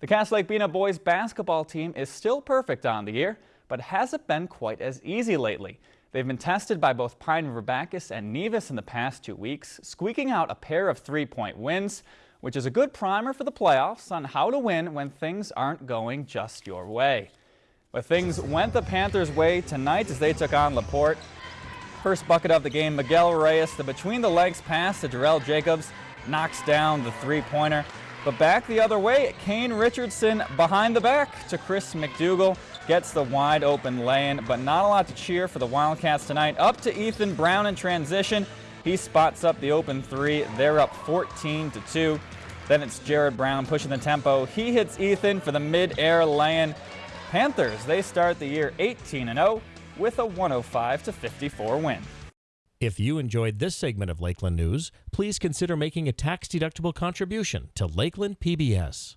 The Cass Lake Bena boys basketball team is still perfect on the year, but hasn't been quite as easy lately. They've been tested by both Pine River Backus and Nevis in the past two weeks, squeaking out a pair of three-point wins, which is a good primer for the playoffs on how to win when things aren't going just your way. But things went the Panthers' way tonight as they took on LaPorte. First bucket of the game, Miguel Reyes, the between-the-legs pass to Darrell Jacobs, knocks down the three-pointer. But back the other way, Kane Richardson behind the back to Chris McDougal. Gets the wide open lane, but not a lot to cheer for the Wildcats tonight. Up to Ethan Brown in transition. He spots up the open three. They're up 14 to 2. Then it's Jared Brown pushing the tempo. He hits Ethan for the mid-air lay-in. Panthers, they start the year 18-0 with a 105 to 54 win. If you enjoyed this segment of Lakeland News, please consider making a tax-deductible contribution to Lakeland PBS.